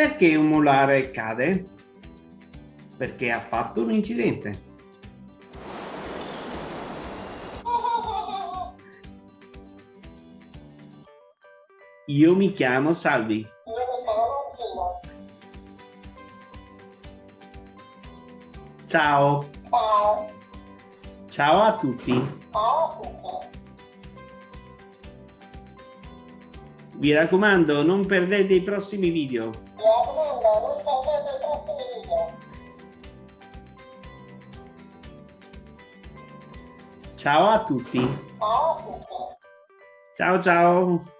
Perché un molare cade? Perché ha fatto un incidente. Io mi chiamo Salvi. Ciao. Ciao. Ciao a tutti. Ciao a tutti. Vi raccomando, non perdete i prossimi video. Mi raccomando, non perdete i prossimi video. Ciao a tutti. Ciao a tutti. Ciao ciao.